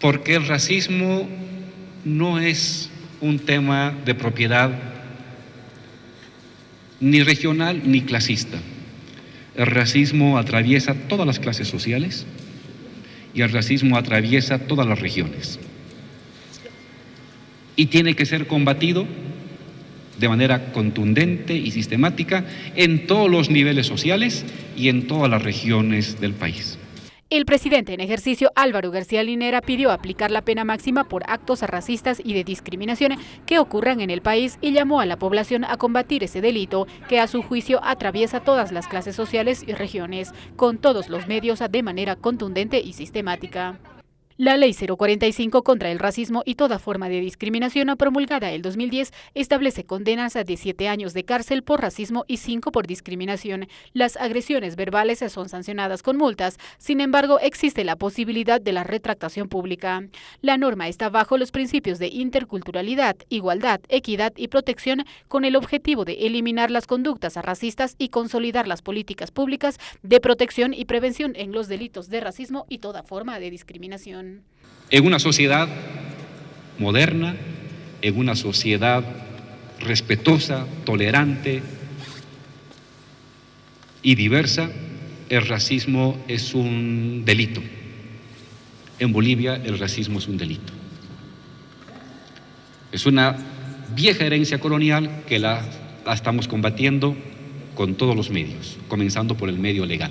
porque el racismo no es un tema de propiedad ni regional ni clasista. El racismo atraviesa todas las clases sociales y el racismo atraviesa todas las regiones. Y tiene que ser combatido de manera contundente y sistemática en todos los niveles sociales y en todas las regiones del país. El presidente en ejercicio Álvaro García Linera pidió aplicar la pena máxima por actos racistas y de discriminación que ocurran en el país y llamó a la población a combatir ese delito que a su juicio atraviesa todas las clases sociales y regiones, con todos los medios de manera contundente y sistemática. La Ley 045 contra el racismo y toda forma de discriminación promulgada el 2010 establece condenas de siete años de cárcel por racismo y cinco por discriminación. Las agresiones verbales son sancionadas con multas, sin embargo existe la posibilidad de la retractación pública. La norma está bajo los principios de interculturalidad, igualdad, equidad y protección con el objetivo de eliminar las conductas racistas y consolidar las políticas públicas de protección y prevención en los delitos de racismo y toda forma de discriminación. En una sociedad moderna, en una sociedad respetuosa, tolerante y diversa, el racismo es un delito. En Bolivia el racismo es un delito. Es una vieja herencia colonial que la, estamos combatiendo con todos los medios, comenzando por el medio legal.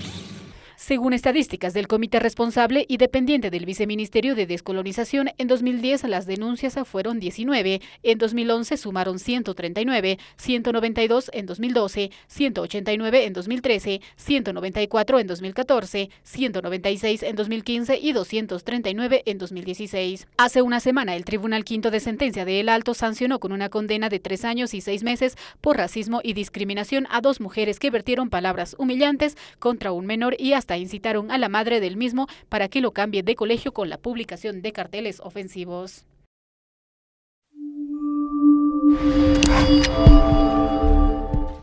Según estadísticas del comité responsable y dependiente del Viceministerio de Descolonización, en 2010 las denuncias fueron 19, en 2011 sumaron 139, 192 en 2012, 189 en 2013, 194 en 2014, 196 en 2015 y 239 en 2016. Hace una semana, el Tribunal Quinto de Sentencia de El Alto sancionó con una condena de tres años y seis meses por racismo y discriminación a dos mujeres que vertieron palabras humillantes contra un menor y hasta incitaron a la madre del mismo para que lo cambie de colegio con la publicación de carteles ofensivos.